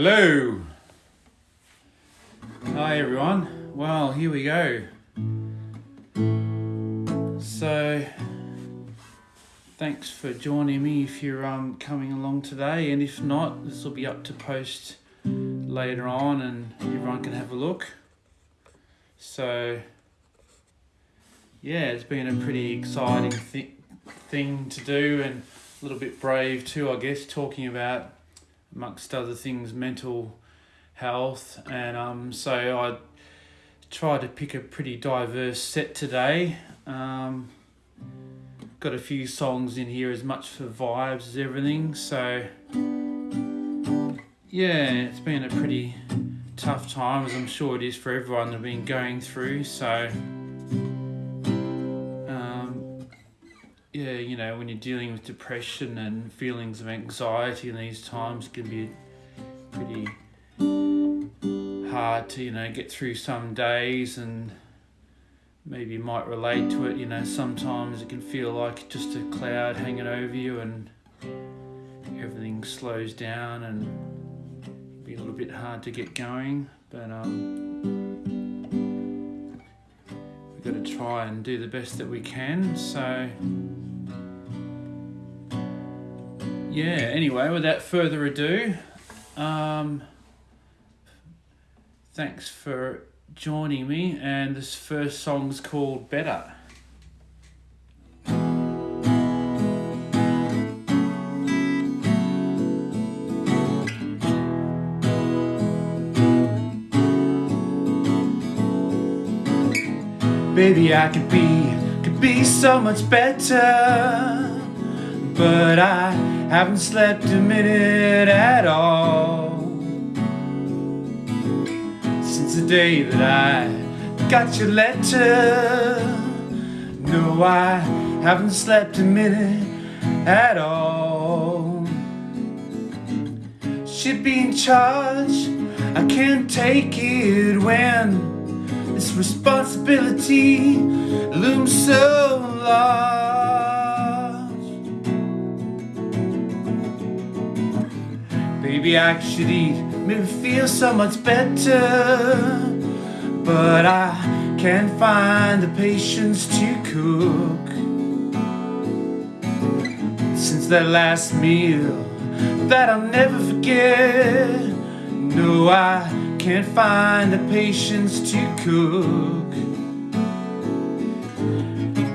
Hello. Hi everyone. Well, here we go. So, thanks for joining me if you're um, coming along today, and if not, this will be up to post later on, and everyone can have a look. So, yeah, it's been a pretty exciting thi- thing to do, and a little bit brave too, I guess, talking about amongst other things, mental health. And um, so I tried to pick a pretty diverse set today. Um, got a few songs in here, as much for vibes as everything. So yeah, it's been a pretty tough time, as I'm sure it is for everyone that have been going through. So. Yeah, you know, when you're dealing with depression and feelings of anxiety in these times, it can be pretty hard to, you know, get through some days and maybe you might relate to it. You know, sometimes it can feel like just a cloud hanging over you and everything slows down and be a little bit hard to get going. But, um, we've got to try and do the best that we can. So, yeah, anyway, without further ado, um, thanks for joining me. And this first song's called Better. Baby, I could be, could be so much better, but I haven't slept a minute at all since the day that I got your letter. No, I haven't slept a minute at all. Should be in charge. I can't take it when this responsibility looms so large. Baby, I should eat, maybe feel so much better. But I can't find the patience to cook. Since that last meal that I'll never forget. No, I can't find the patience to cook.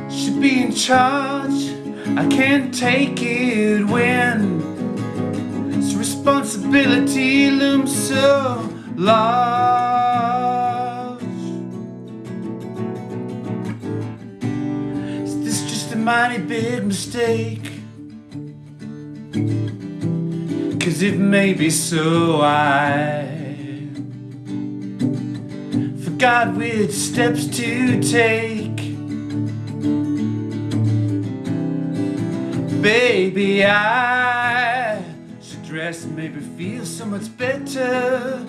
Should be in charge. I can't take it when responsibility looms so large. Is this just a mighty big mistake? Cause it may be so I forgot which steps to take. Baby, I dress and maybe feel so much better.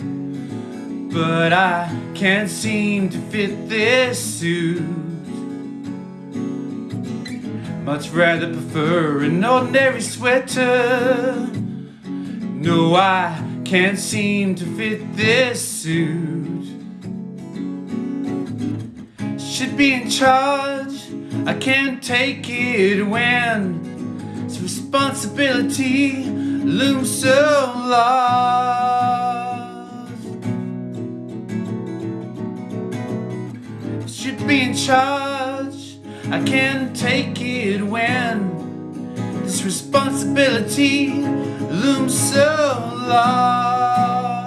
But I can't seem to fit this suit. Much rather prefer an ordinary sweater. No, I can't seem to fit this suit. Should be in charge. I can't take it when this responsibility looms so large. Should be in charge. I can't take it when this responsibility looms so large.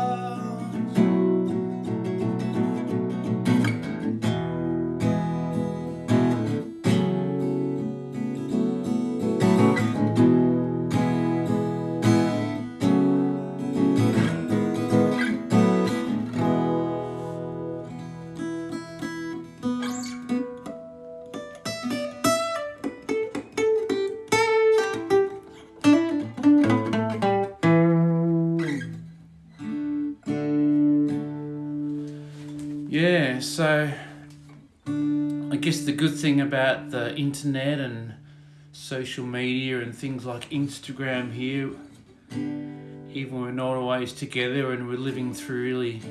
Yeah, so I guess the good thing about the internet and social media and things like Instagram here even when we're not always together and we're living through really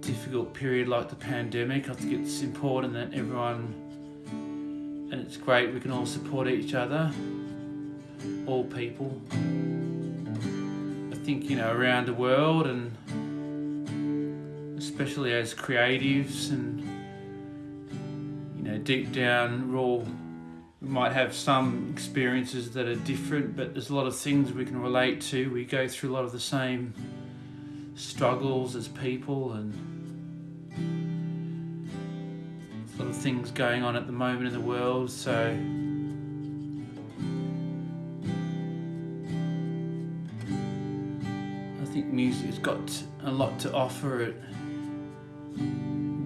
difficult period like the pandemic, I think it's important that everyone, and it's great we can all support each other, all people. I think, you know, around the world and especially as creatives and, you know, deep down, we're all we might have some experiences that are different, but there's a lot of things we can relate to. We go through a lot of the same struggles as people, and a lot of things going on at the moment in the world. So, I think music's got a lot to offer at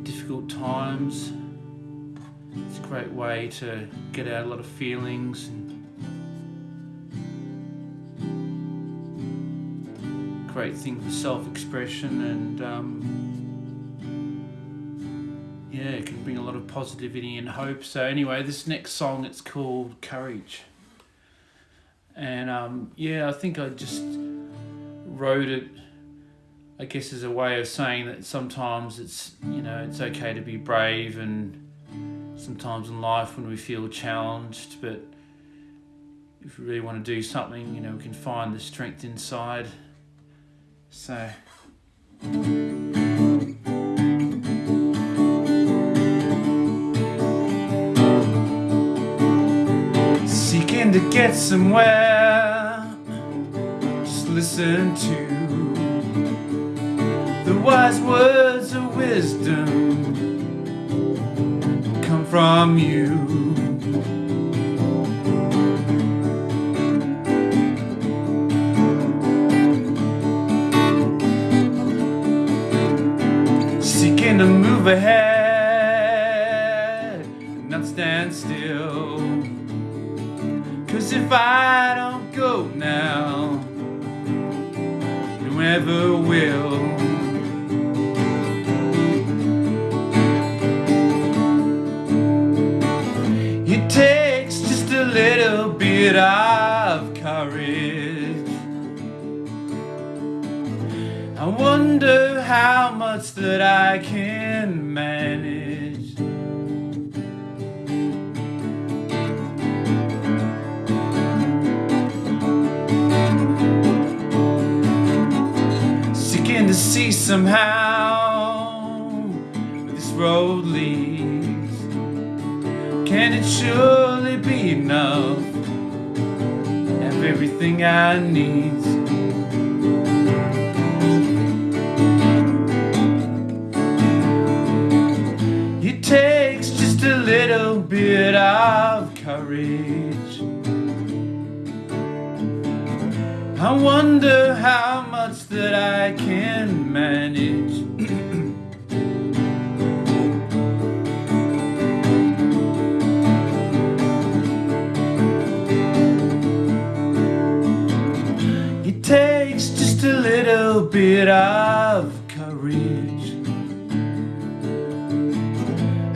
difficult times. It's a great way to get out a lot of feelings and great thing for self-expression and um, yeah it can bring a lot of positivity and hope. So anyway this next song it's called courage. And um, yeah i think i just wrote it i guess as a way of saying that sometimes it's you know it's okay to be brave and sometimes in life when we feel challenged, but if we really want to do something, you know, we can find the strength inside. So. Seeking to get somewhere, just listen to the wise words of wisdom come from you. Seeking to move ahead, not stand still. Cause if I don't go now, whoever will. That I can manage. Seeking to see somehow where this road leads. Can it surely be enough? Have everything I need. I wonder how much that I can manage. It takes just a little bit of courage.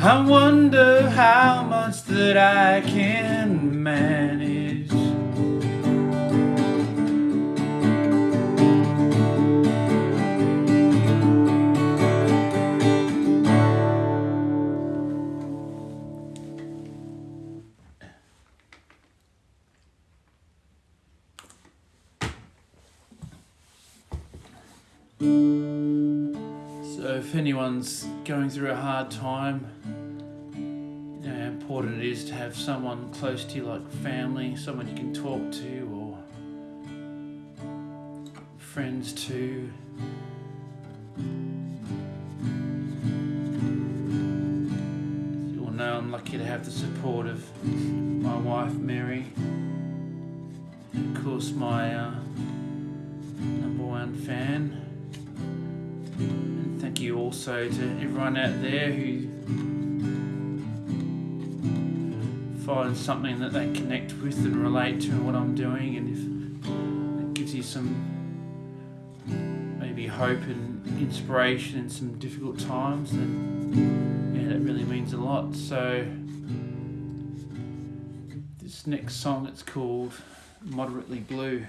I wonder how much that I can manage. Anyone's going through a hard time, you know how important it is to have someone close to you, like family, someone you can talk to, or friends too. You all know I'm lucky to have the support of my wife Mary, and of course my uh, number one fan thank you also to everyone out there who finds something that they connect with and relate to what I'm doing and if it gives you some maybe hope and inspiration in some difficult times then yeah that really means a lot. So this next song it's called Moderately Blue.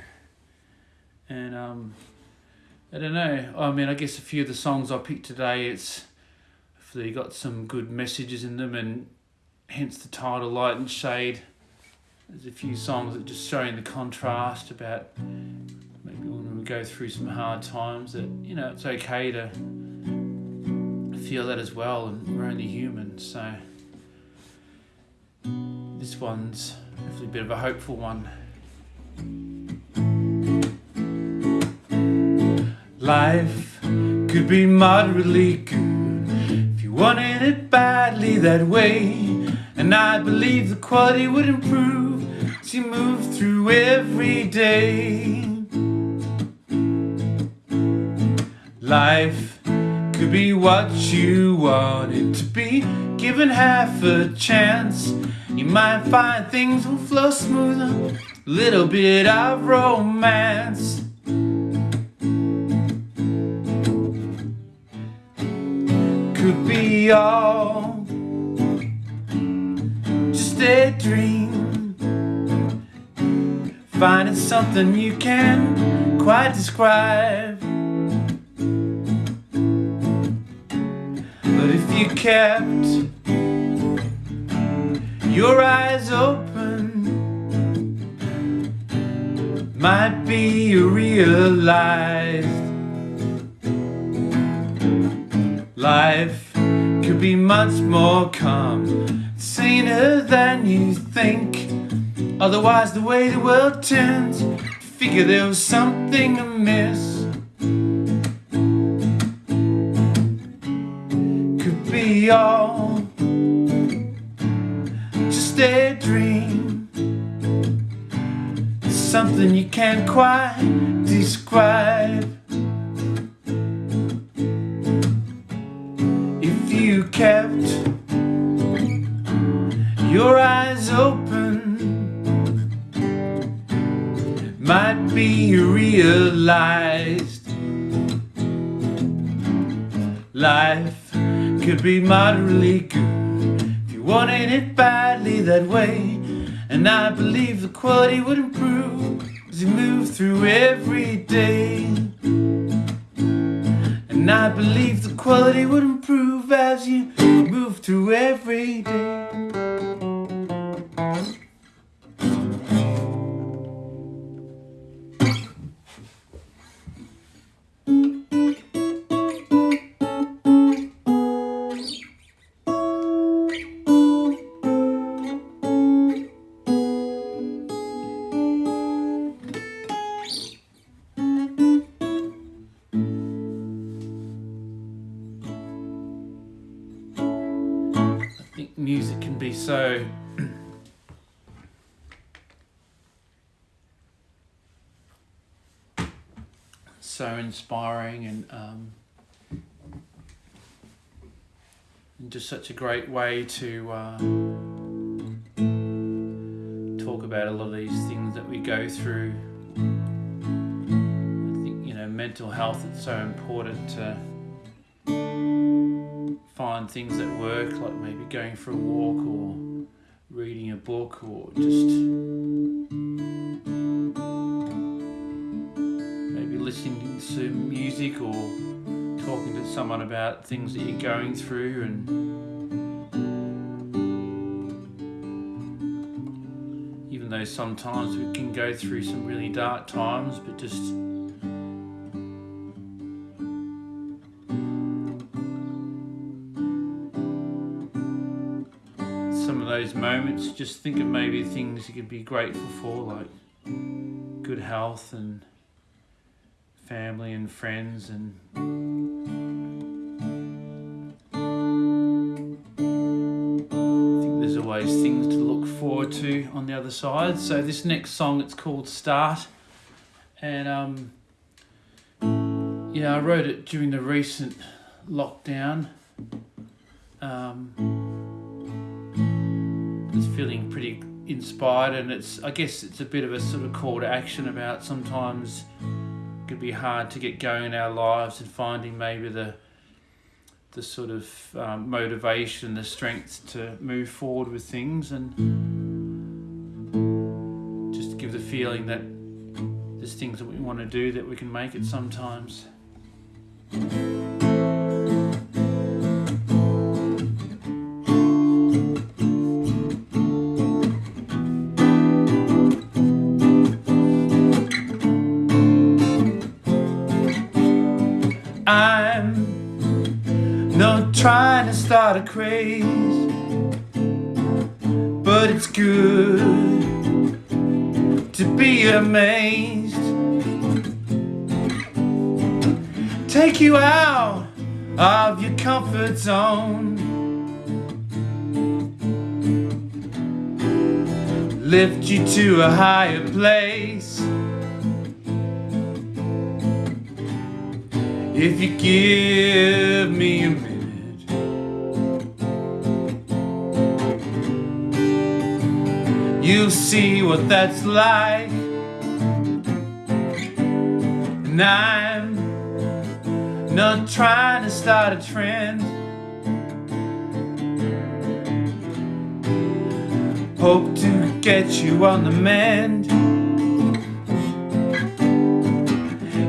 And um, I don't know. I mean, I guess a few of the songs I picked today, it's they got some good messages in them, and hence the title "Light and Shade." There's a few songs that just showing the contrast about maybe when we go through some hard times that you know it's okay to feel that as well, and we're only human. So this one's hopefully a bit of a hopeful one. Life could be moderately good if you wanted it badly that way. And I believe the quality would improve as you move through every day. Life could be what you want it to be, given half a chance. You might find things will flow smoother, a little bit of romance. All just a dream. Finding something you can't quite describe. But if you kept your eyes open, might be you realized life could be much more calm, saner than you think. Otherwise, the way the world turns, figure there was something amiss. Could be all just a dream, something you can't quite describe. Kept your eyes open, might be realized life could be moderately good if you wanted it badly that way. And I believe the quality would improve as you move through every day. And I believe the quality would improve as you move through every day. Inspiring and um, and just such a great way to uh, talk about a lot of these things that we go through. I think you know mental health is so important to find things that work, like maybe going for a walk or reading a book or just listening to music or talking to someone about things that you're going through and even though sometimes we can go through some really dark times but just some of those moments, just think of maybe things you could be grateful for, like good health and family and friends, and there's always things to look forward to on the other side. So this next song, it's called Start, and um, yeah, I wrote it during the recent lockdown. Um, was feeling pretty inspired and it's I guess it's a bit of a sort of call to action about sometimes could be hard to get going in our lives and finding maybe the the sort of um, motivation, the strength to move forward with things and just give the feeling that there's things that we want to do that we can make it sometimes. Craze, but it's good to be amazed. Take you out of your comfort zone. Lift you to a higher place. If you give what that's like. And I'm not trying to start a trend. Hope to get you on the mend.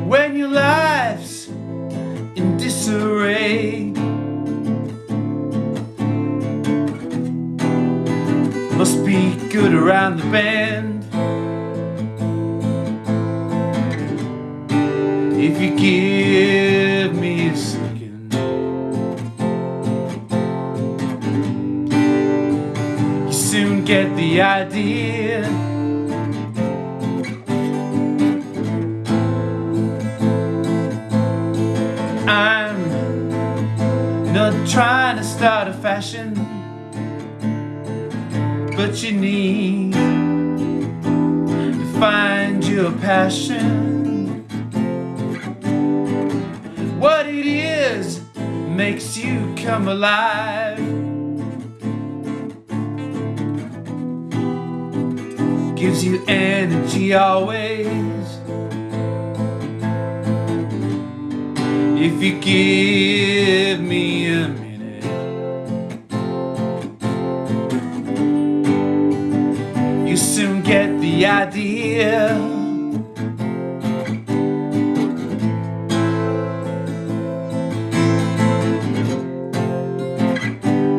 When your life's in disarray, must be good around the bend. But you need to find your passion. What it is makes you come alive. Gives you energy always. If you give me a soon get the idea.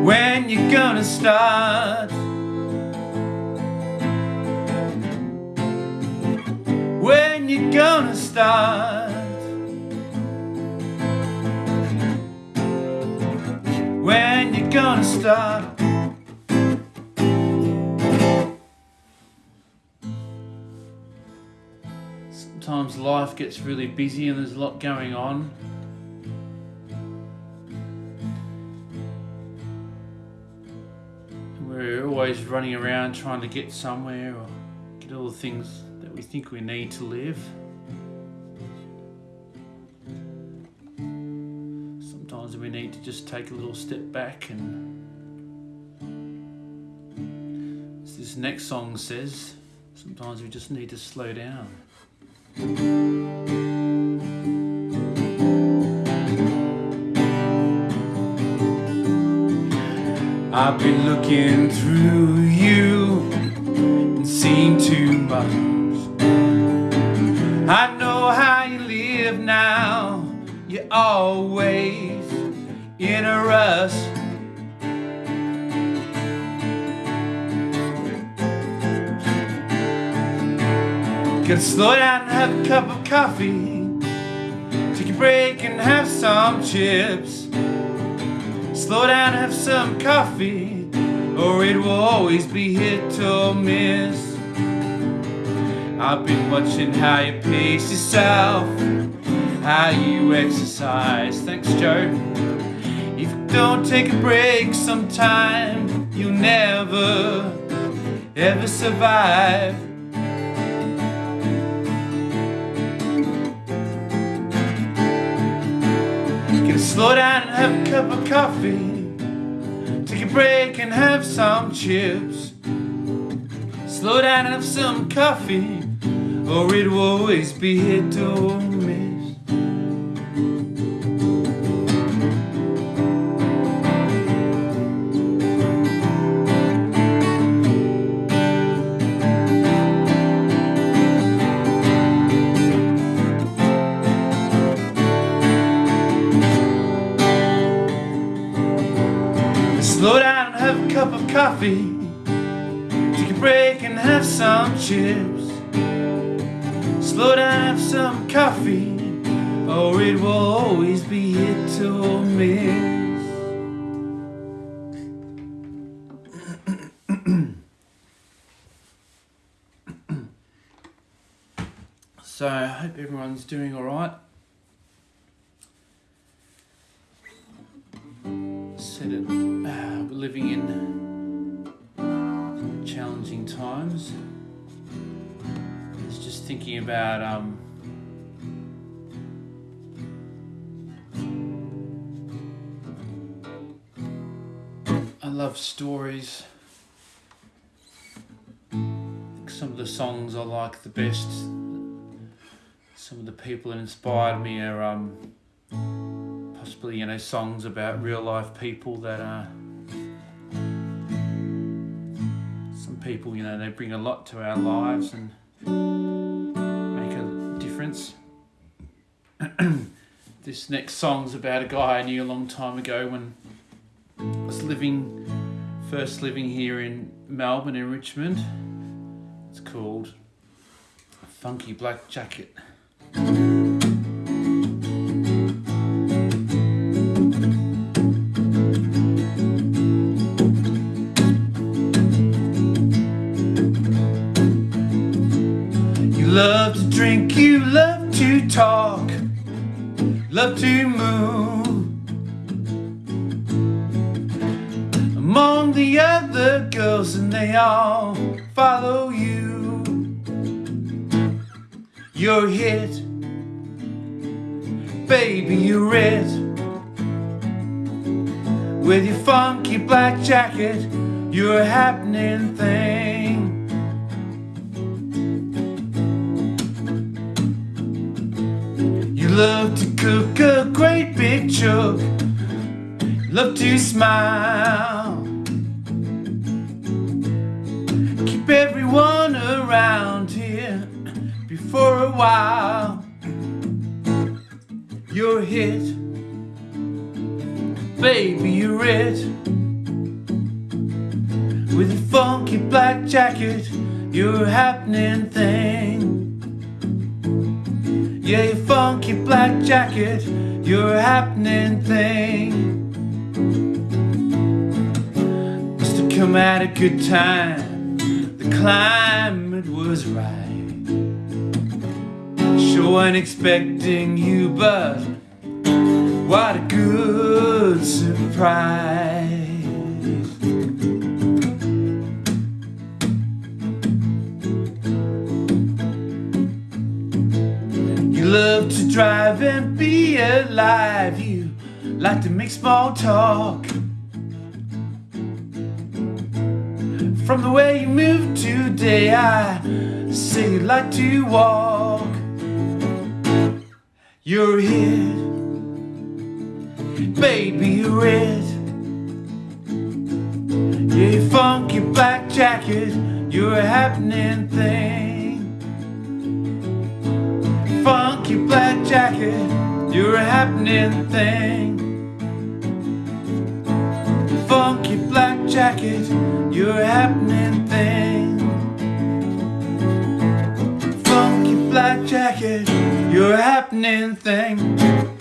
When you gonna start? When you gonna start? When you gonna start? Life gets really busy and there's a lot going on. We're always running around trying to get somewhere or get all the things that we think we need to live. Sometimes we need to just take a little step back and as this next song says, sometimes we just need to slow down. I've been looking through you and seen too much. I know how you live now. You're always in a rush. Could slow down and have a cup of coffee. Take a break and have some chips. Slow down and have some coffee, or it will always be hit or miss. I've been watching how you pace yourself, how you exercise. Thanks, Joe. If you don't take a break sometime, you'll never, ever survive. Slow down and have a cup of coffee. Take a break and have some chips. Slow down and have some coffee, or it will always be hit or miss. Coffee, take a break and have some chips. Slow down, have some coffee, or it will always be hit or miss. so I hope everyone's doing all right. Said it, uh, living in challenging times. I was just thinking about um, I love stories. Some of the songs I like the best, some of the people that inspired me are um, possibly you know songs about real life people that are. People you know they bring a lot to our lives and make a difference. this next song's about a guy I knew a long time ago when I was living, first living here in Melbourne in Richmond. It's called Funky Black Jacket. To talk, love to move. Among the other girls, and they all follow you. You're hit, baby, you're it. With your funky black jacket, you're a happening thing. Love to cook a great big chook, love to smile. Keep everyone around here before a while. You're hit, baby, you're it. With a funky black jacket, you're happening thing. Yeah, your funky black jacket, you're a happening thing. Must have come at a good time, the climate was right. Sure wasn't expecting you, but what a good surprise. Drive and be alive. You like to make small talk. From the way you move today, I say you like to walk. You're here, baby, you're it. Yeah, your funky black jacket, you're a happening thing. Funky black jacket, you're a happening thing. Funky black jacket, you're a happening thing. Funky black jacket, you're a happening thing.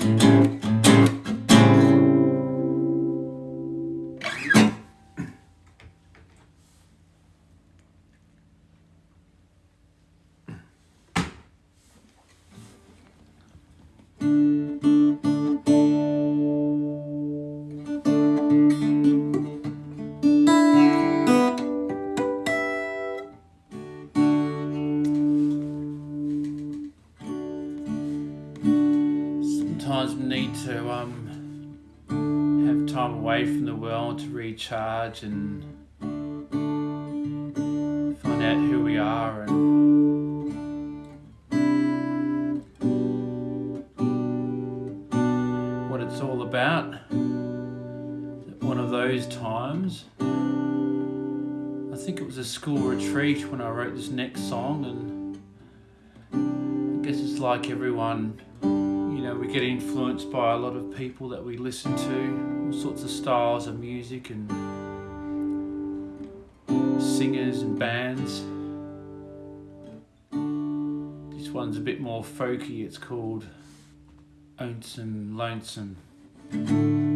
Recharge and find out who we are and what it's all about. One of those times, I think it was a school retreat when I wrote this next song, and I guess it's like everyone you know, we get influenced by a lot of people that we listen to, all sorts of styles of music, and singers and bands. This one's a bit more folky, it's called Lonesome Lonesome.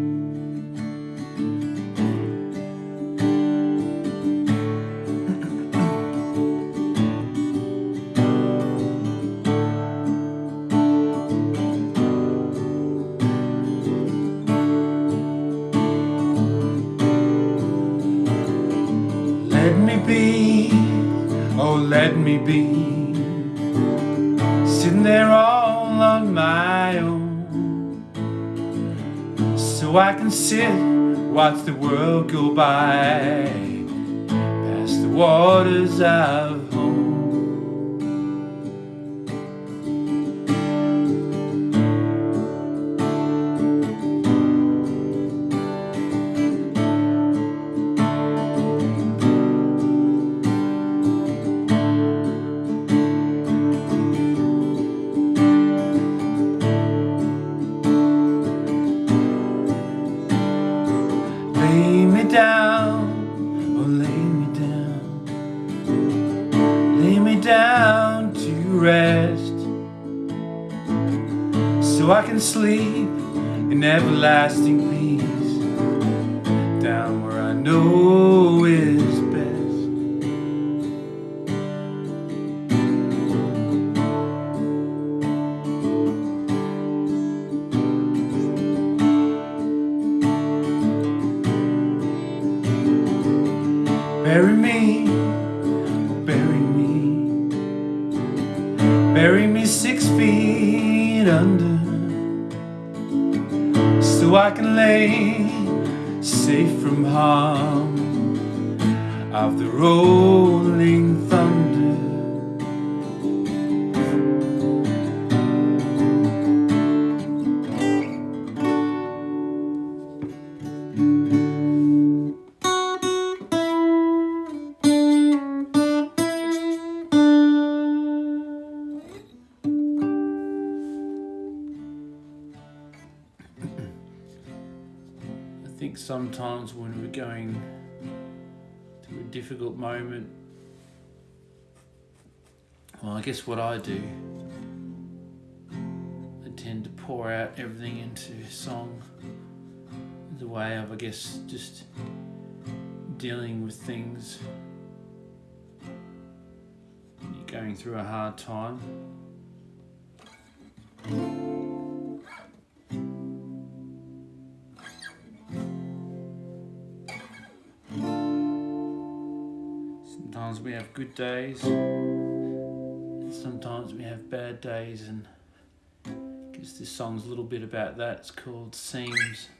Watch the world go by. Past the waters of sometimes when we're going through a difficult moment, well, I guess what I do, I tend to pour out everything into song as a way of, I guess, just dealing with things. You're going through a hard time. Good days, sometimes we have bad days, and I guess this song's a little bit about that. It's called Seams.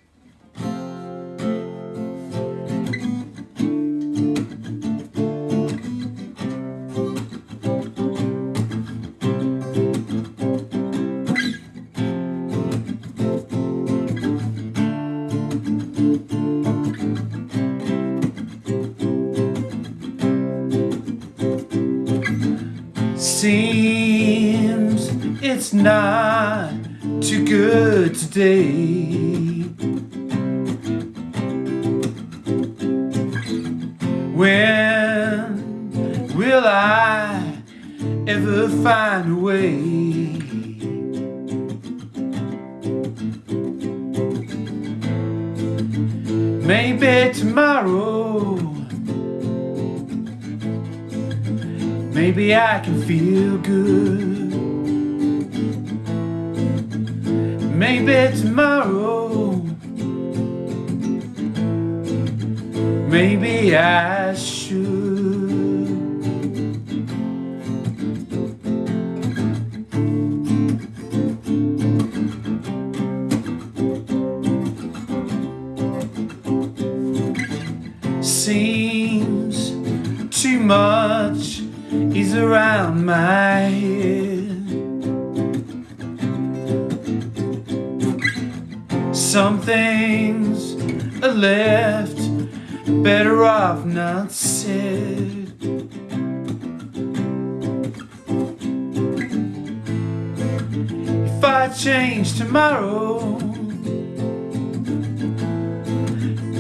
might change tomorrow.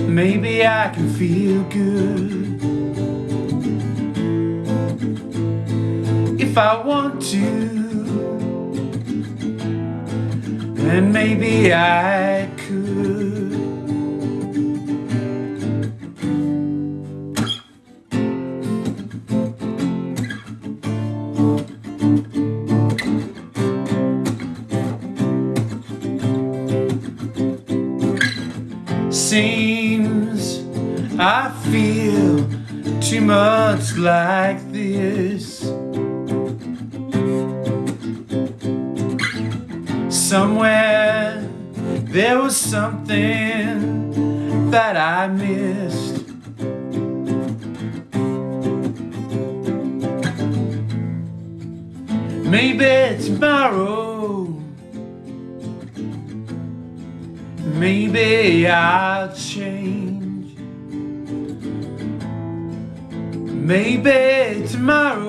Maybe I can feel good. If I want to And maybe I something that I missed. Maybe tomorrow, maybe I'll change. Maybe tomorrow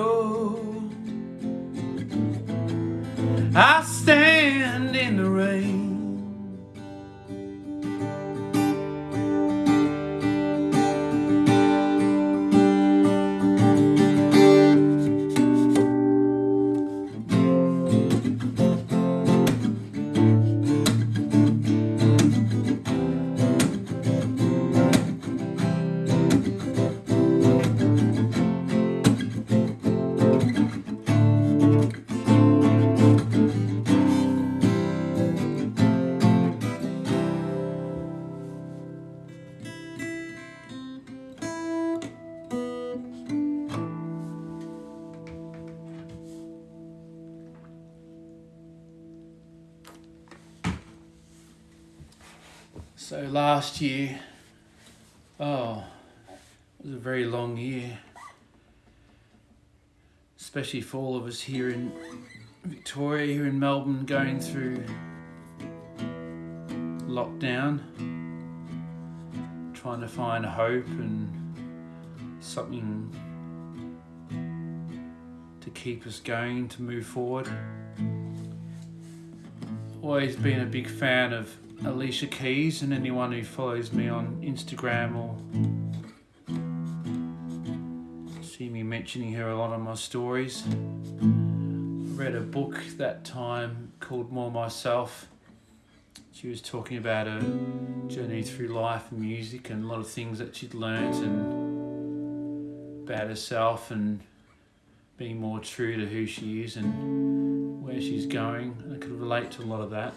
last year, oh, it was a very long year, especially for all of us here in Victoria, here in Melbourne, going through lockdown, trying to find hope and something to keep us going, to move forward. Always been a big fan of Alicia Keys and anyone who follows me on Instagram or see me mentioning her a lot on my stories. I read a book that time called More Myself. She was talking about her journey through life and music and a lot of things that she'd learnt and about herself and being more true to who she is and where she's going. I could relate to a lot of that.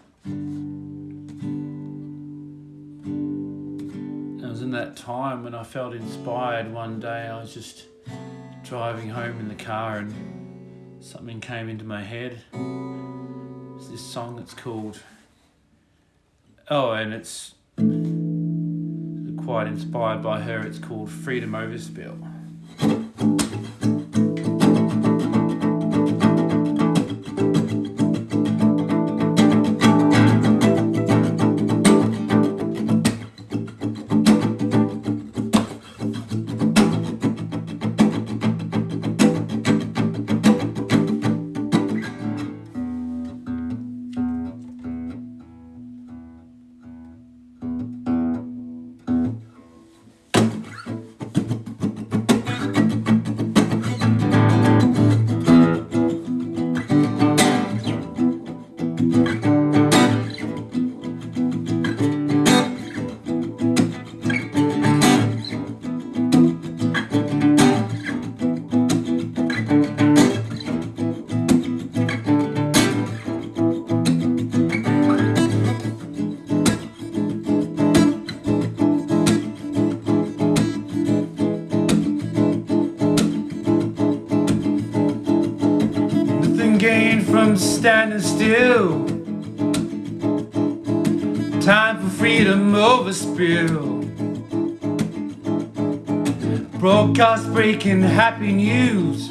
That time when I felt inspired one day. I was just driving home in the car and something came into my head. It's this song that's called. Oh, and it's quite inspired by her. It's called Freedom Overspill. Standing still. Time for freedom over spill. Broadcast breaking happy news.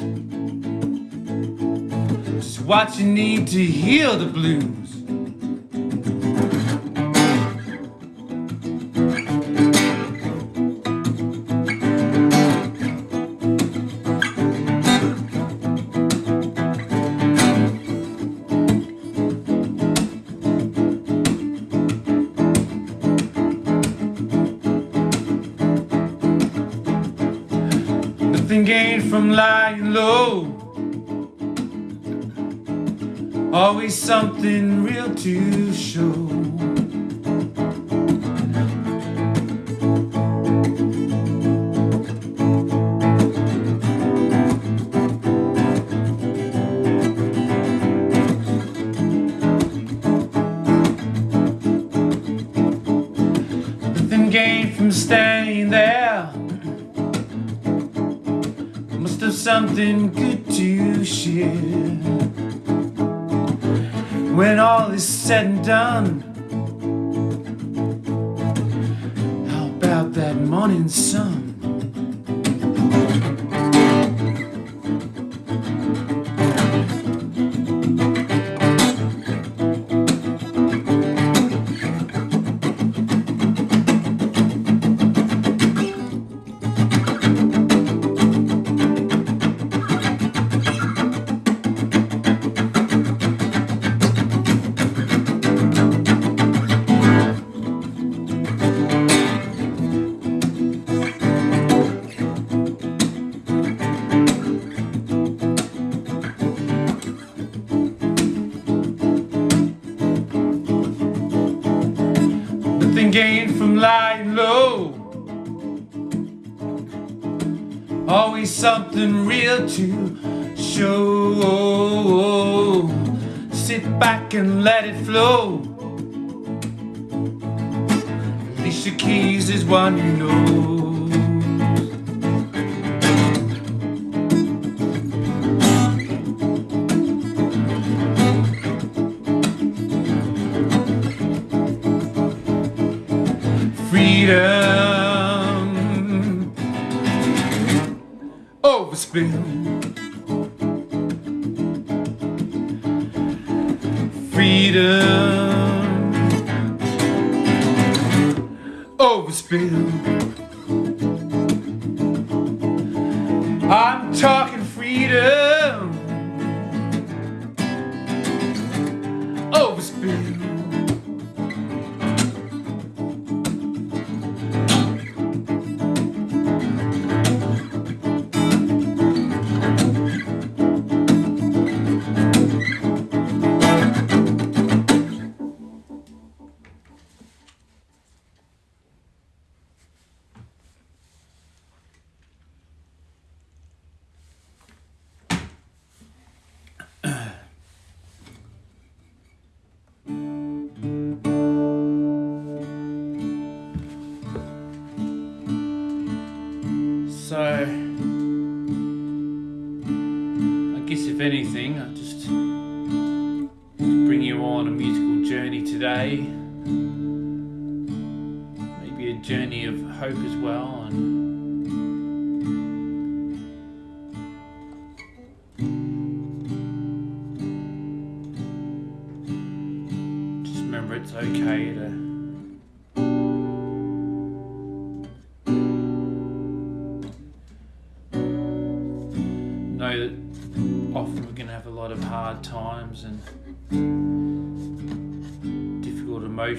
Just what you need to heal the blues. gain from lying low. Always something real to show. something good to share When all is said and done How about that morning sun?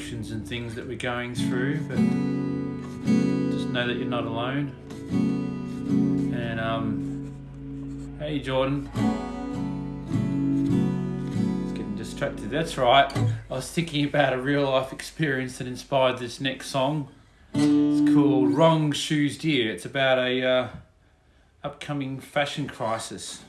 emotions and things that we're going through, but just know that you're not alone. And um, hey, Jordan. It's getting distracted. That's right. I was thinking about a real life experience that inspired this next song. It's called Wrong Shoes Dear. It's about a uh, upcoming fashion crisis.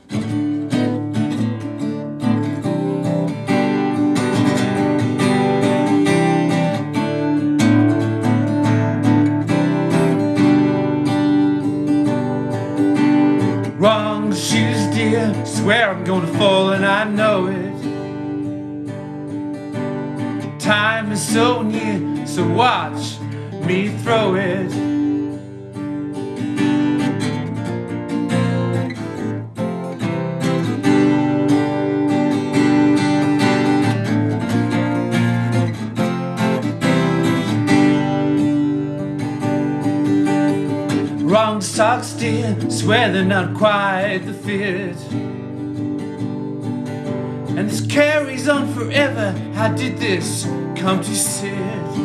this countryside.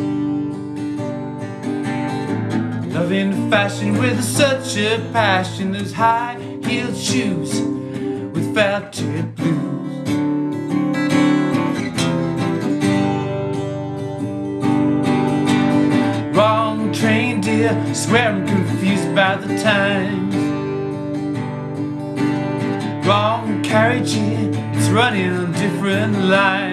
Loving fashion with such a passion, those high-heeled shoes with factory blues. Wrong train, dear, swear I'm confused by the times. Wrong carriage, here, it's running on different lines.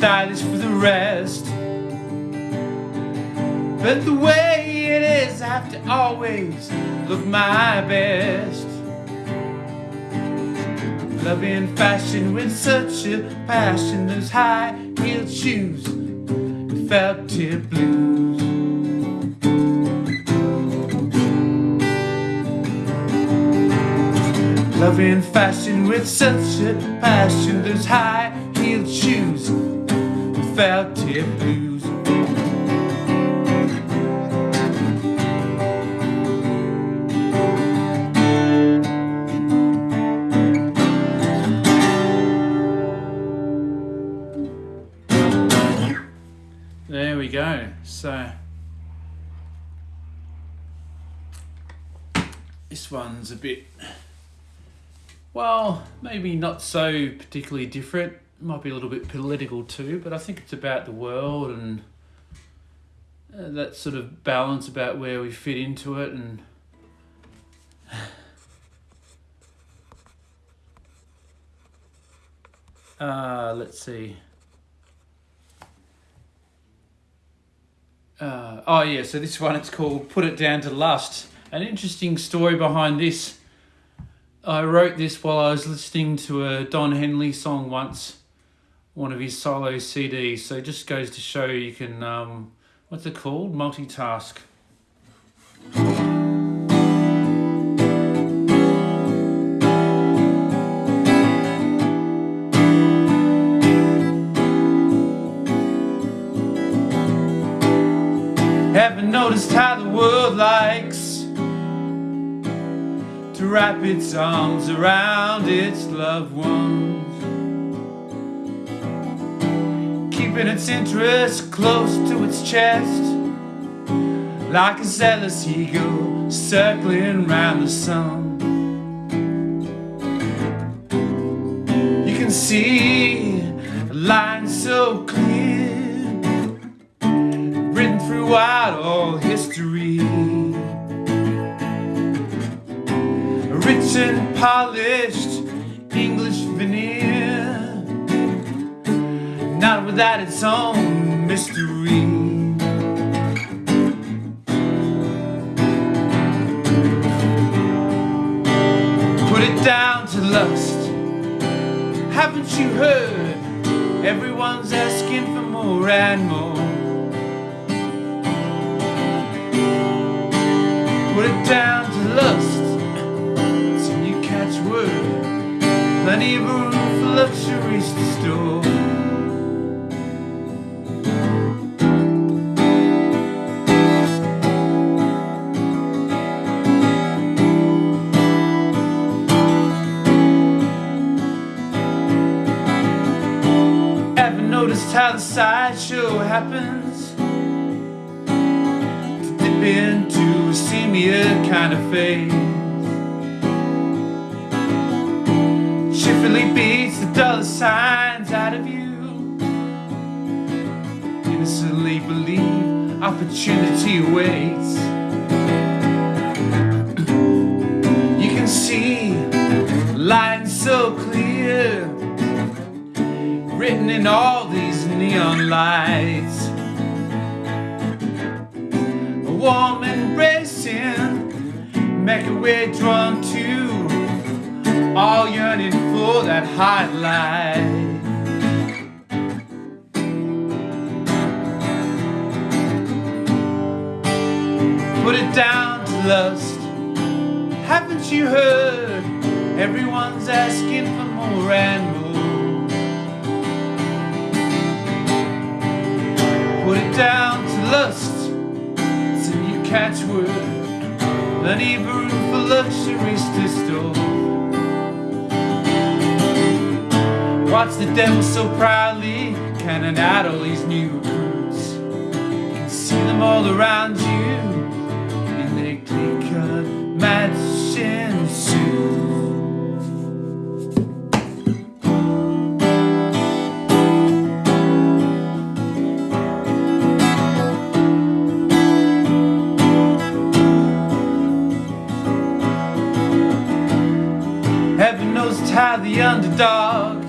Stylish for the rest. But the way it is, I have to always look my best. Loving fashion with such a passion, those high heeled shoes, felt tip blues. Loving fashion with such a passion, those high tip blues. There we go. So this one's a bit well, maybe not so particularly different. Might be a little bit political too, but I think it's about the world and uh, that sort of balance about where we fit into it and uh, let's see. Uh, oh yeah, so this one it's called "Put It Down to Lust." An interesting story behind this. I wrote this while I was listening to a Don Henley song once, one of his solo CDs. So it just goes to show you can, um, what's it called? Multitask. Haven't noticed how the world likes to wrap its arms around its loved ones. Keeping its interests close to its chest, like a zealous eagle circling round the sun. You can see a line so clear, written throughout all history. Rich and polished not without its own mystery. Put it down to lust. Haven't you heard? Everyone's asking for more and more. Put it down to lust. Till you catch word. Plenty of room for luxuries to store. Noticed how the sideshow happens? To dip into a senior kind of phase. Cheerfully beats the dollar signs out of you. Innocently believe opportunity awaits. You can see lines so clear written in all these neon lights. A warm embracing, make a way drawn to, all yearning for that highlight. Put it down to lust. Haven't you heard? Everyone's asking for more and more. Down to lust till you catch word. Plenty of room for luxuries to store. Watch the devil so proudly cannon out all these new recruits. You can see them all around you in their clear-cut matching suits. How the underdog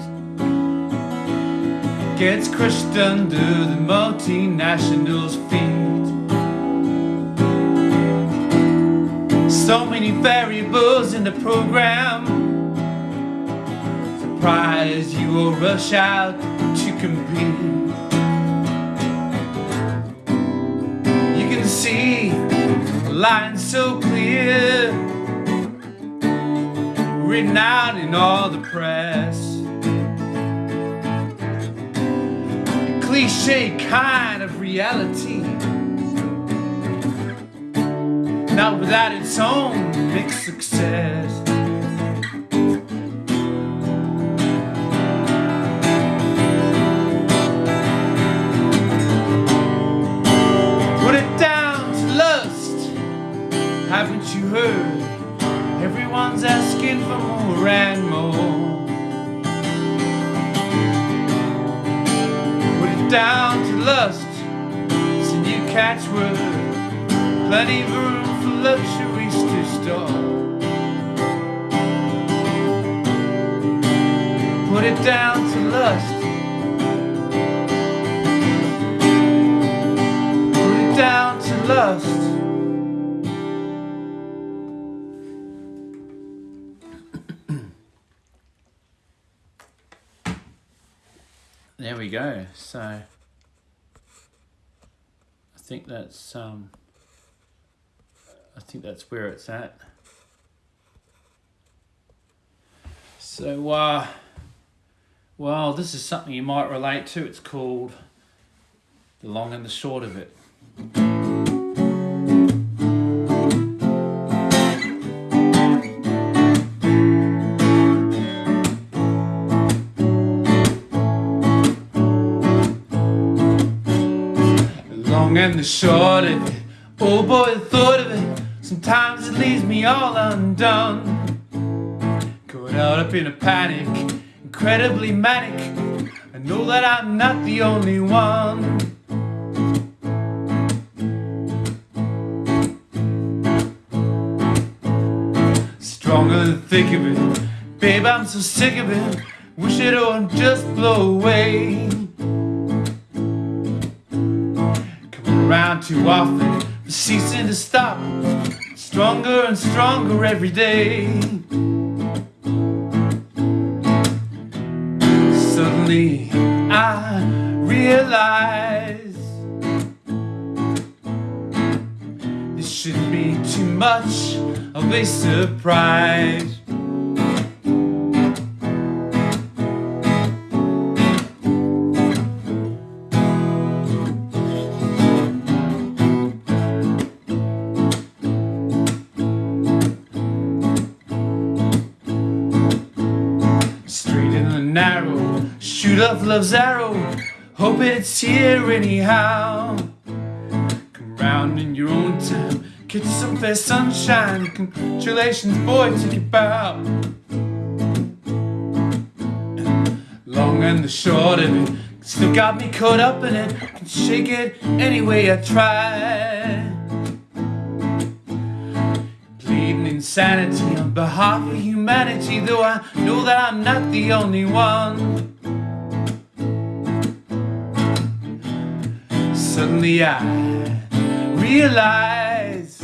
gets crushed under the multinationals' feet. So many variables in the program. Surprise you will rush out to compete. You can see the line so clear, written out in all the press. cliche kind of reality. Not without its own big success. Put it down to lust. Haven't you heard? Asking for more and more. down to lust. It's a new catchword. Plenty of room for luxuries to store. Put it down to lust. Put it down to lust. We go. So I think that's um, I think that's where it's at. So uh, well, this is something you might relate to. It's called the long and the short of it. And the short of it. Oh boy, the thought of it. Sometimes it leaves me all undone. Caught out up in a panic, incredibly manic. I know that I'm not the only one. Stronger than thick of it. Babe, I'm so sick of it. Wish it all just blow away. Around too often. For ceasing to stop stronger and stronger every day. Suddenly I realize this shouldn't be too much of a surprise Off love's arrow. Hope it's here anyhow. Come round in your own time. Catch some fair sunshine. Congratulations, boy, take your bow. Long and the short of it. Still got me caught up in it. Can shake it any way I try. Pleading insanity on behalf of humanity, though I know that I'm not the only one. Suddenly I realize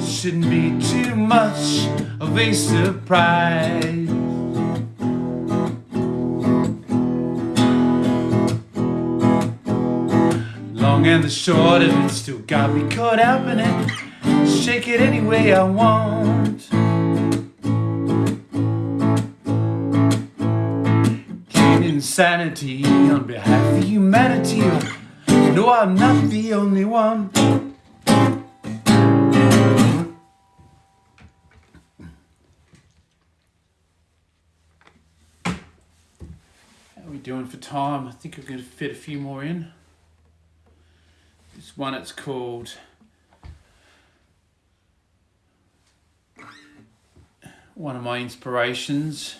shouldn't be too much of a surprise. long and the short of it still got me caught up in it. Shake it any way I want. Insanity on behalf of humanity. No, I'm not the only one. How are we doing for time? I think we're going to fit a few more in. This one it's called one of my inspirations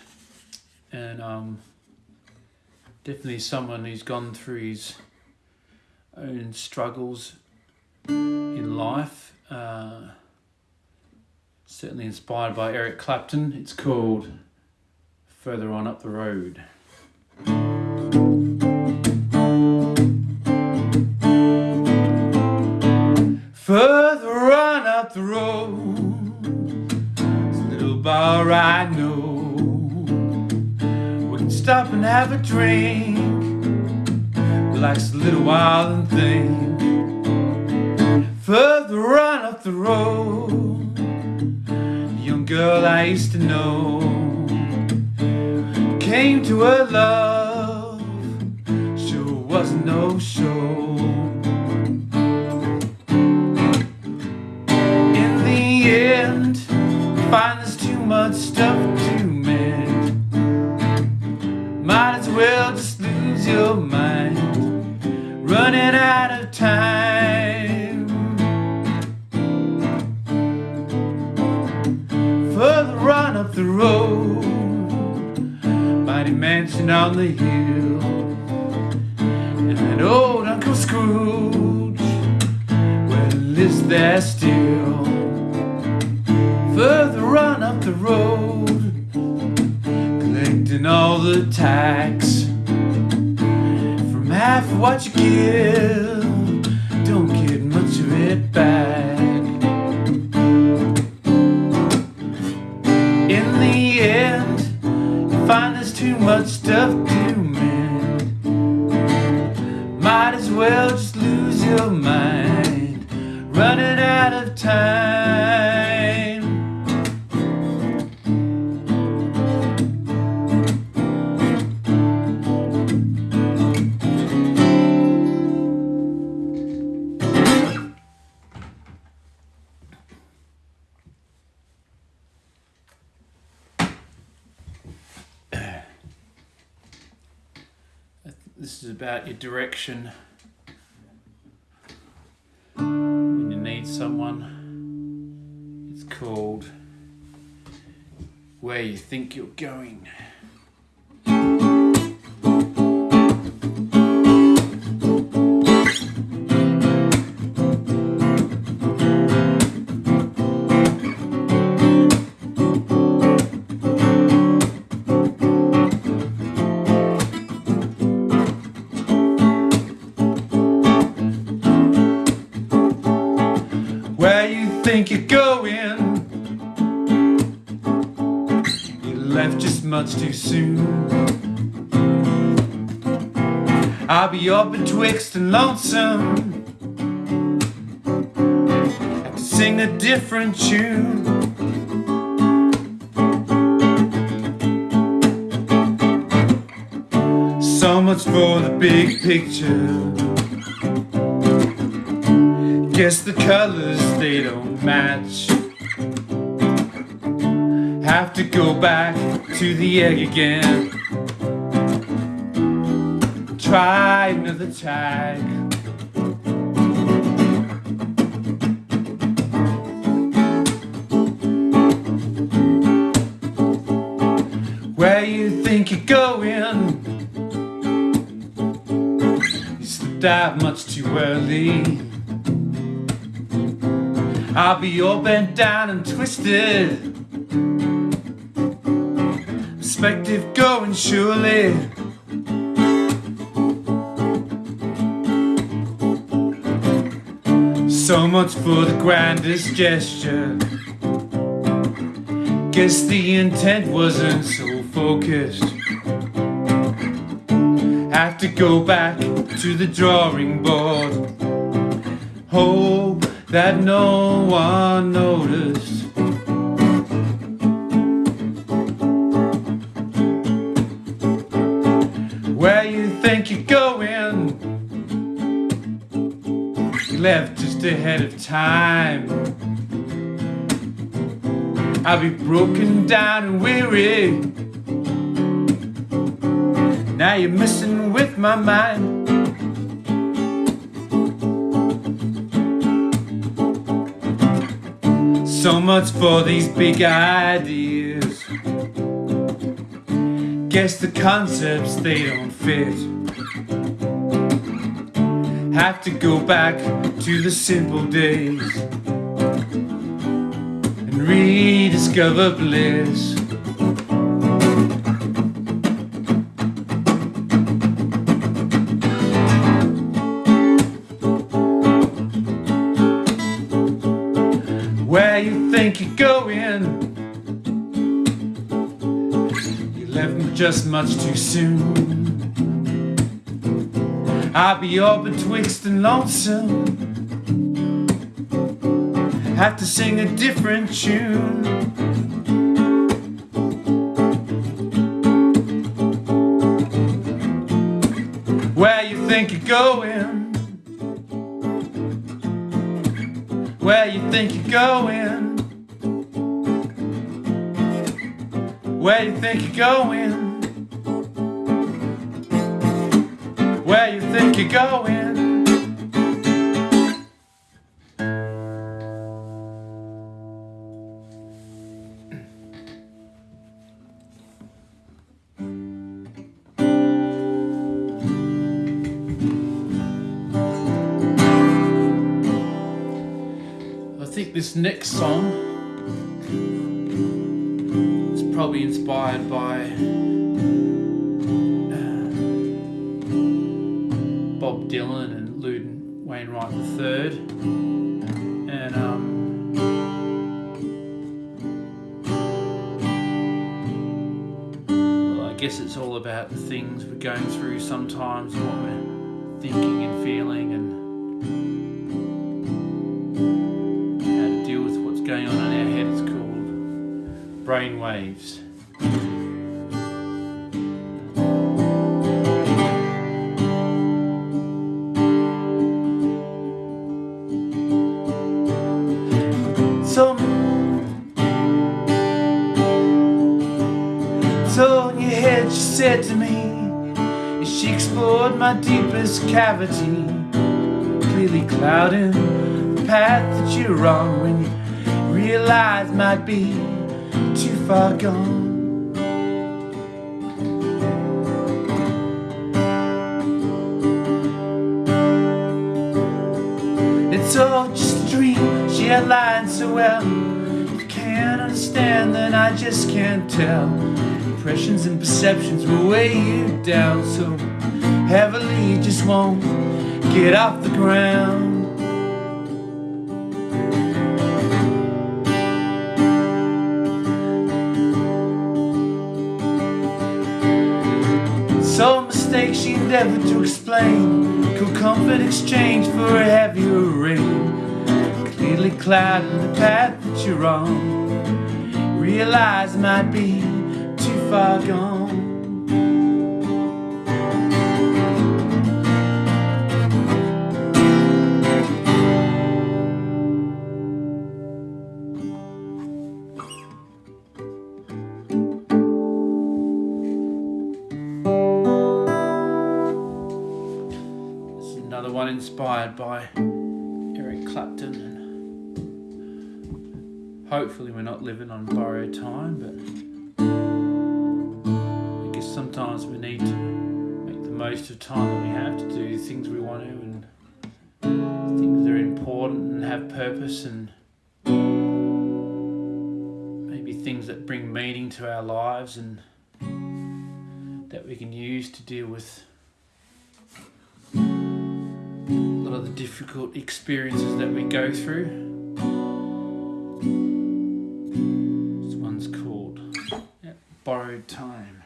and um, definitely someone who's gone through his own struggles in life. Uh, certainly inspired by Eric Clapton. It's called Further On Up the Road. Further on up the road, a little bar I know. Stop and have a drink, relax a little while and think. Further on up the road, a young girl I used to know came to her love, sure wasn't no show. Just your mind, running out of time. Further on up the road, mighty mansion on the hill, and that old Uncle Scrooge, well, lives there still. Further on up the road, collecting all the tax half of what you give. Don't get much of it back. In the end, you find there's too much stuff to mend. Might as well just lose your mind, running out of time. This is about your direction when you need someone. It's called Where You Think You're Going. Up betwixt and lonesome. Have to sing a different tune. So much for the big picture. Guess the colors they don't match. Have to go back to the egg again. Grandest gesture. Guess the intent wasn't so focused. Have to go back to the drawing board. Hope that no one noticed. I'll be broken down and weary. Now you're messing with my mind. So much for these big ideas. Guess the concepts they don't fit. Have to go back to the simple days rediscover bliss. Where you think you're going? You left me just much too soon. I'll be all betwixt and lonesome. Have to sing a different tune. Where you think you're going? Where you think you're going? Where you think you're going? This next song is probably inspired by uh, Bob Dylan and Loudon Wainwright III. And um, well, I guess it's all about the things we're going through sometimes, and what we're thinking and feeling, and brain waves. So, in your head she said to me, as she explored my deepest cavity, clearly clouding the path that you're on when you realize might be too far gone. It's all just a dream, she had lied so well. If you can't understand, then I just can't tell. Impressions and perceptions will weigh you down so heavily, you just won't get off the ground. Endeavored to explain. Could comfort exchange for a heavier rain. Clearly clouding the path that you're on. Realize might be too far gone inspired by Eric Clapton and hopefully we're not living on borrowed time but I guess sometimes we need to make the most of time that we have to do things we want to and things that are important and have purpose and maybe things that bring meaning to our lives and that we can use to deal with of the difficult experiences that we go through. This one's called yeah, Borrowed Time.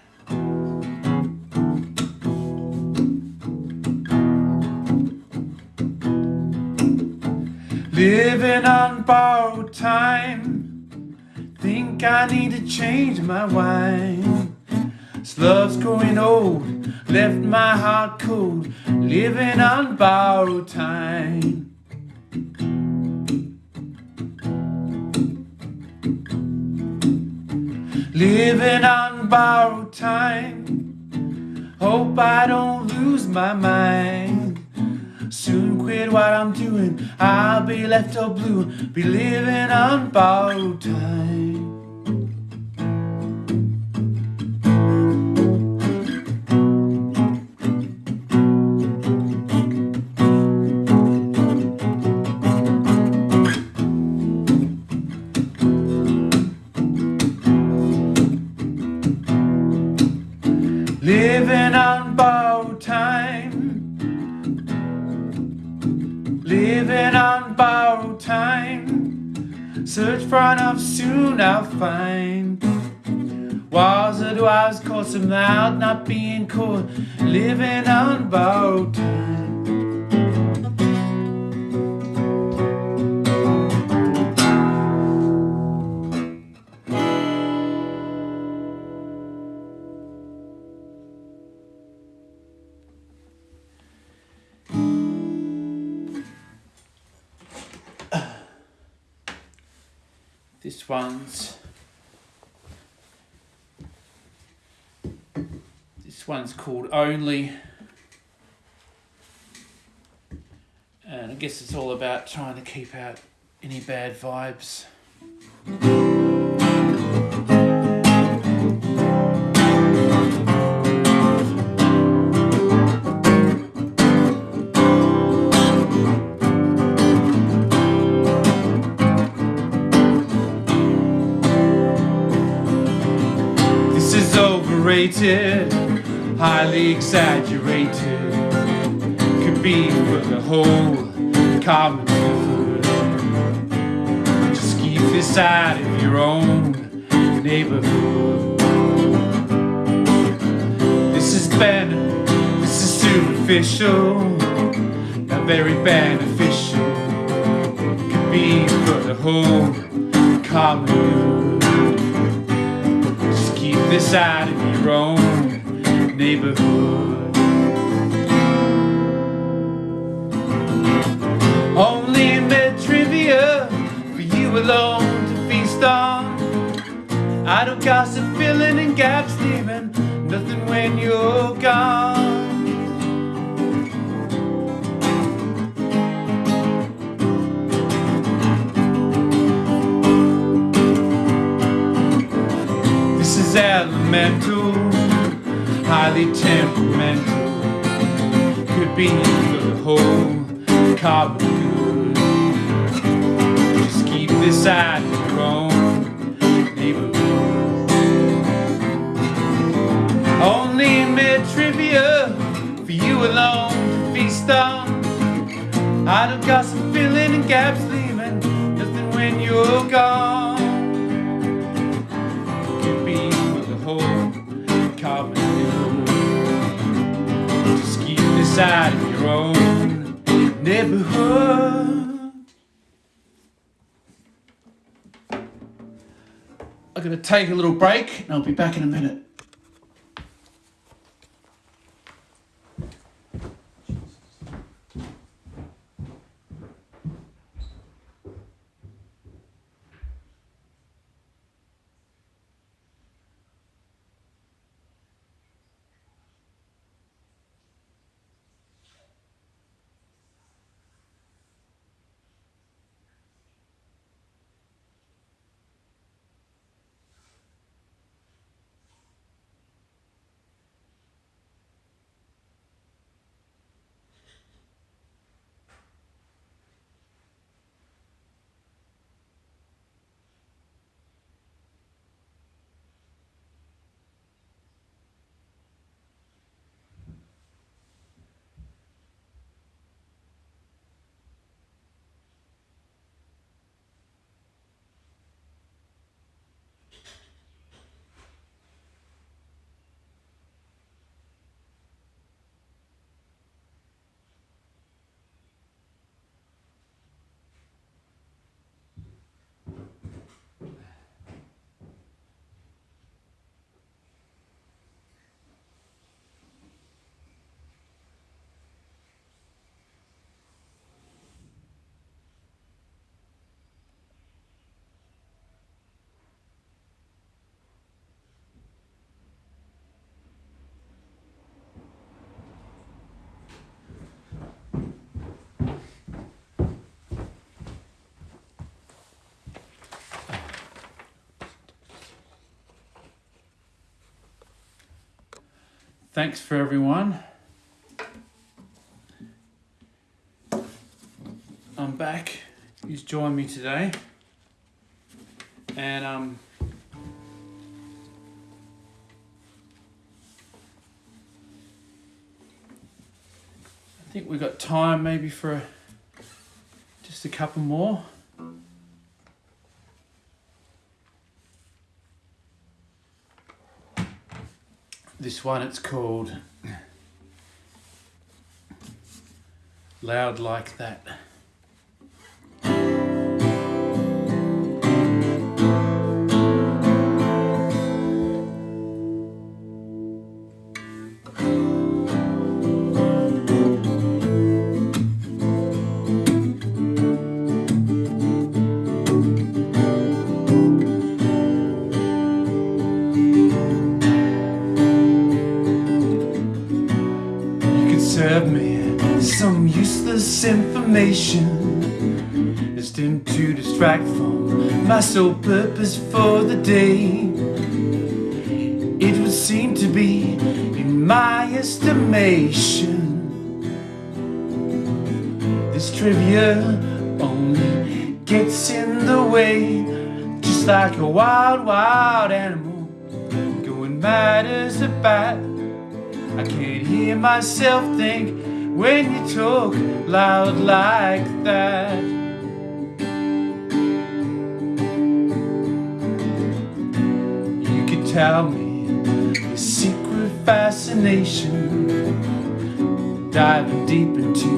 Living on borrowed time. Think I need to change my wine. This love's growing old, left my heart cold, living on borrowed time. Living on borrowed time, hope I don't lose my mind. soon quit what I'm doing. I'll be left all blue, be living on borrowed time. For enough, soon I'll find. Walls that was caught some loud, not being caught. Living on borrowed time. This one's this one's called Only. And I guess it's all about trying to keep out any bad vibes. Overrated, highly exaggerated. Could be for the whole common. Just keep this out of your own neighborhood. This is ben, this is superficial, not very beneficial. Could be for the whole common. This out of your own neighborhood. Only mid trivia for you alone to feast on. I don't gossip filling in gaps, leaving nothing when you're gone. Elemental, highly temperamental. Could be for the whole good. Just keep this of your own neighborhood. Only mid trivia for you alone to feast on. I don't got some filling and gaps, leaving nothing when you're gone out of your own neighborhood. I'm gonna take a little break and I'll be back in a minute. Thanks for everyone. I'm back. He's joined me today. And um I think we've got time maybe for just a couple more. This one it's called Loud Like That. My sole purpose for the day. It would seem to be, in my estimation, this trivia only gets in the way, just like a wild, wild animal going mad as a bat. I can't hear myself think when you talk loud like that. Diving deep into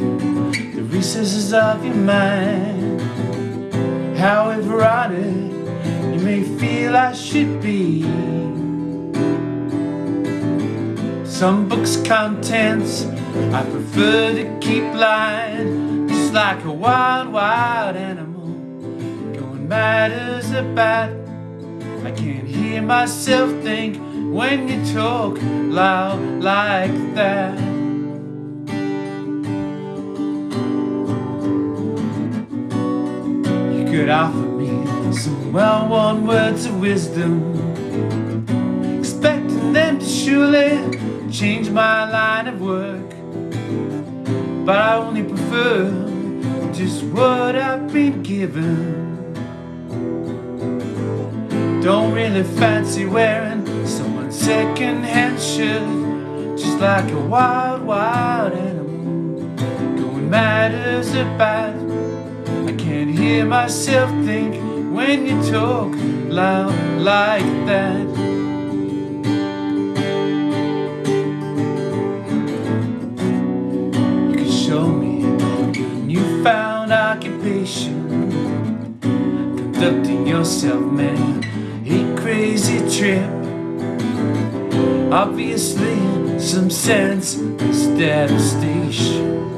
the recesses of your mind. However honest you may feel I should be. Some books' contents I prefer to keep blind, just like a wild, wild animal going mad as a bat. I can't hear myself think when you talk loud like that. Could offer me some well-worn words of wisdom, expecting them to surely change my line of work. But I only prefer just what I've been given. Don't really fancy wearing someone's second-hand shirt, just like a wild, wild animal going mad as a bat. I can't hear myself think when you talk loud like that. You can show me your newfound occupation, conducting yourself, man, a crazy trip. Obviously, some sense is devastation.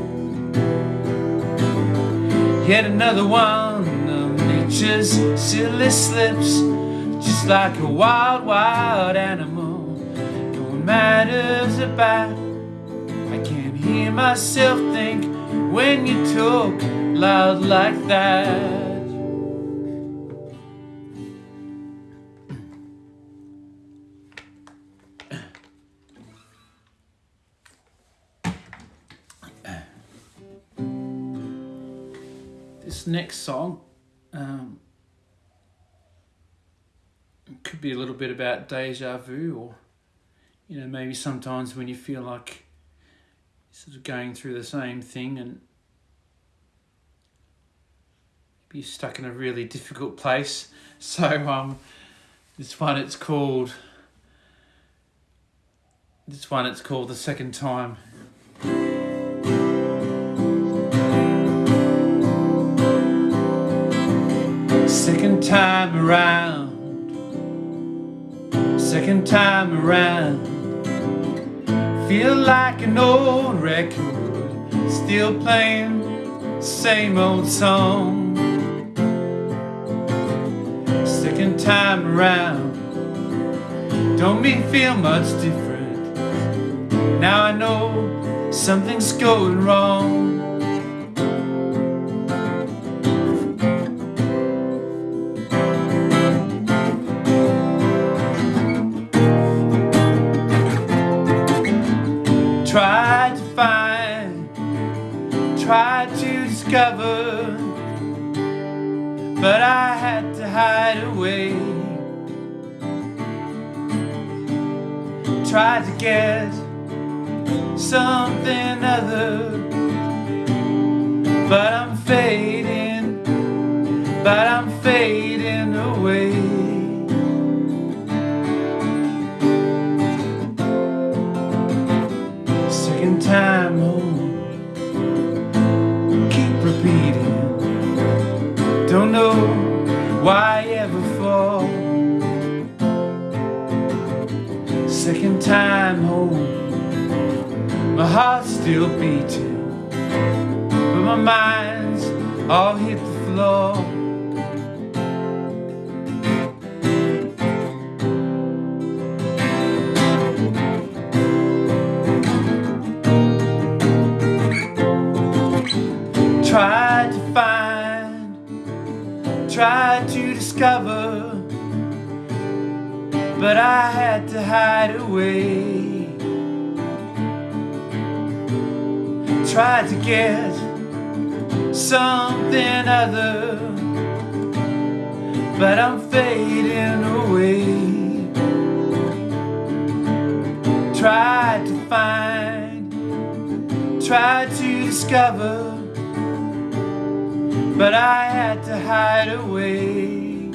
Yet another one of nature's silly slips, just like a wild, wild animal going mad as a bat. I can't hear myself think when you talk loud like that. This next song um, could be a little bit about deja vu, or you know, maybe sometimes when you feel like sort of going through the same thing and be stuck in a really difficult place. So um, this one it's called. This one it's called the second time. Second time around, second time around. Feel like an old record, still playing same old song. Second time around, don't me feel much different. Now I know something's going wrong. But I had to hide away. Tried to get something other, but I'm fading, but I'm fading away. Why ever fall. Second time home, my heart's still beating, but my mind's all hit the floor. Tried to discover, but I had to hide away. Tried to get something other, but I'm fading away. Tried to find, tried to discover, but I had to hide away.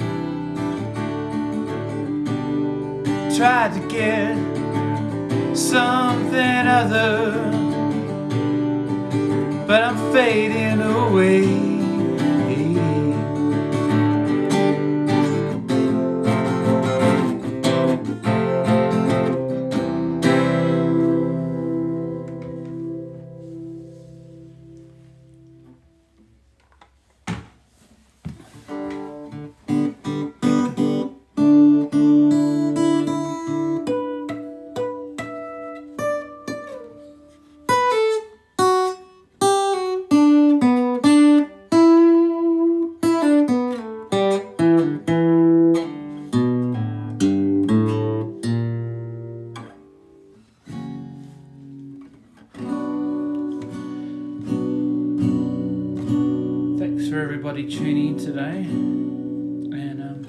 Tried to get something other, but I'm fading away. Tuning in today. And um,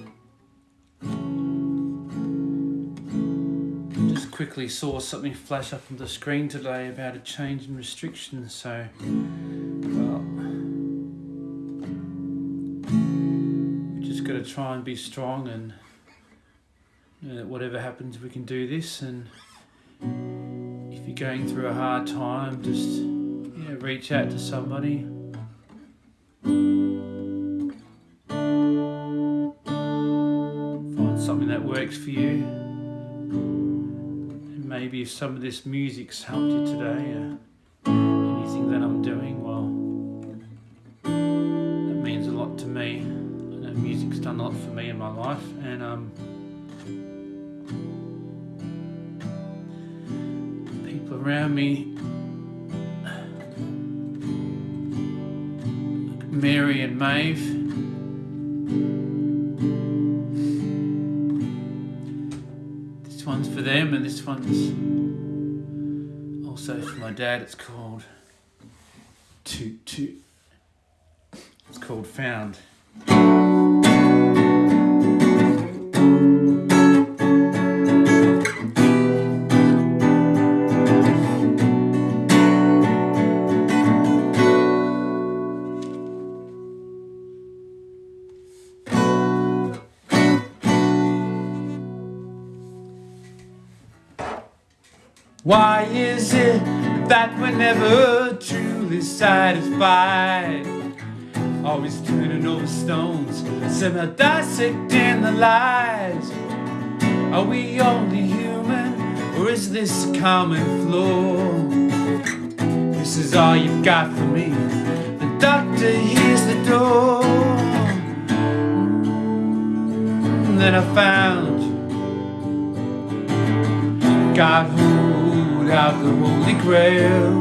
just quickly saw something flash up on the screen today about a change in restrictions. So, well, we just got to try and be strong and uh, whatever happens, we can do this. And if you're going through a hard time, just yeah, reach out to somebody. For you. Maybe if some of this music's helped you today, uh, anything that I'm doing, well, that means a lot to me. I know music's done a lot for me in my life, and um, people around me Mary and Maeve. This one's also for my dad. It's called Toot Toot. It's called Found. Why is it that we're never truly satisfied? Always turning over stones, somehow dissecting the lies. Are we only human, or is this common flaw? This is all you've got for me. The doctor hears the door. And then I found you. Hold out the holy grail.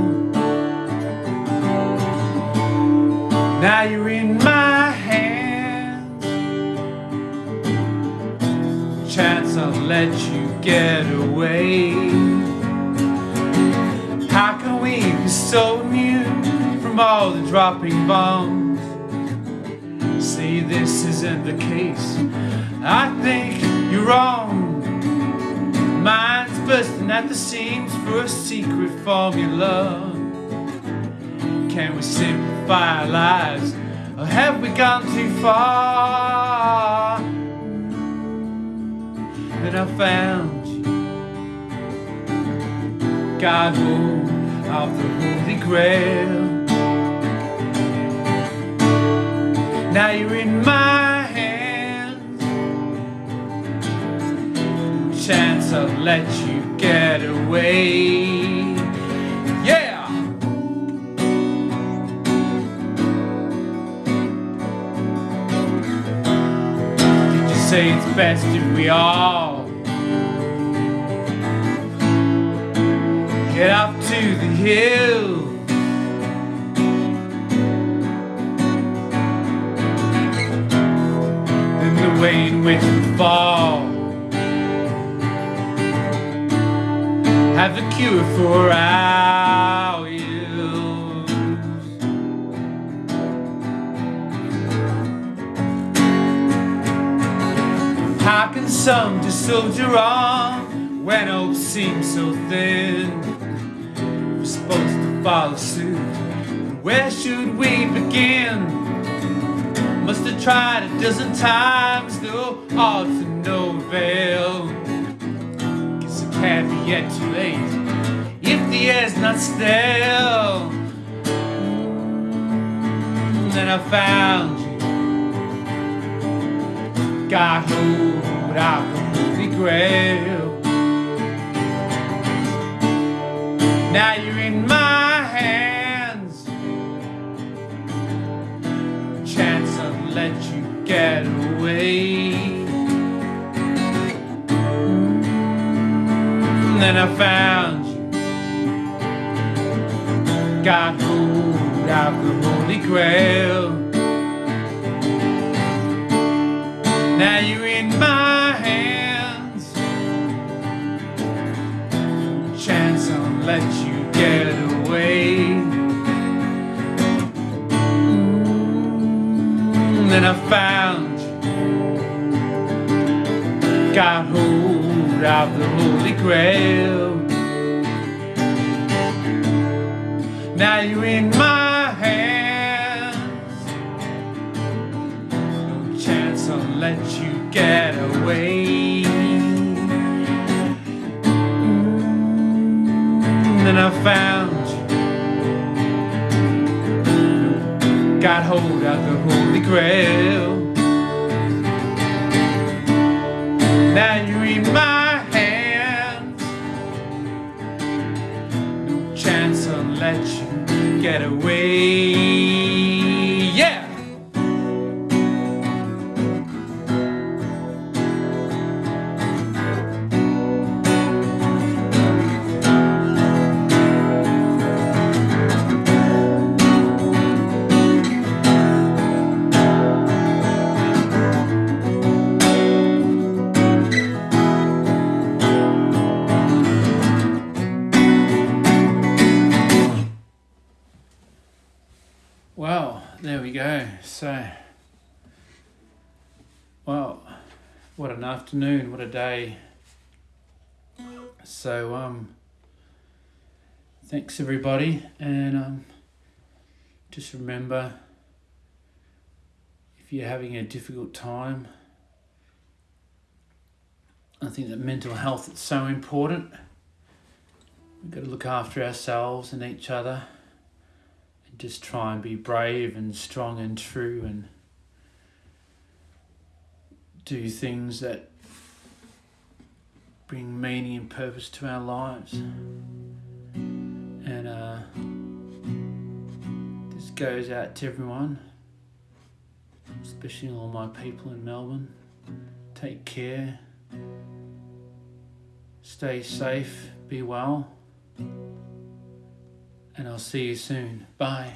Now you're in my hands. Chance I'll let you get away. How can we be so immune from all the dropping bombs. See, this isn't the case. I think you're wrong. Mine's bursting at the seams for a secret formula. Can we simplify our lives? Or have we gone too far? Then I found you. God, of the Holy Grail. Now you're in my Chance I'll let you get away. Yeah! Did you say it's best if we all get up to the hill? Then the way in which we fall. Have the cure for our ills. How can some just soldier on when hope seems so thin? We're supposed to follow suit. Where should we begin? Must have tried a dozen times, though all to no avail. Be yet too late if the air's not stale. Then I found you. Got hold of the Holy Grail. Now you're in my hands. Chance let you get away. Then I found you. Got hold of the Holy the Holy Grail. Now you're in my hands. No chance I'll let you get away. And then I found you. got hold of the Holy Grail. So, well, what an afternoon, what a day. So, um, thanks everybody, and um, just remember if you're having a difficult time, I think that mental health is so important. We've got to look after ourselves and each other just try and be brave and strong and true and do things that bring meaning and purpose to our lives. And uh, this goes out to everyone, especially all my people in Melbourne. Take care, stay safe, be well and I'll see you soon. Bye.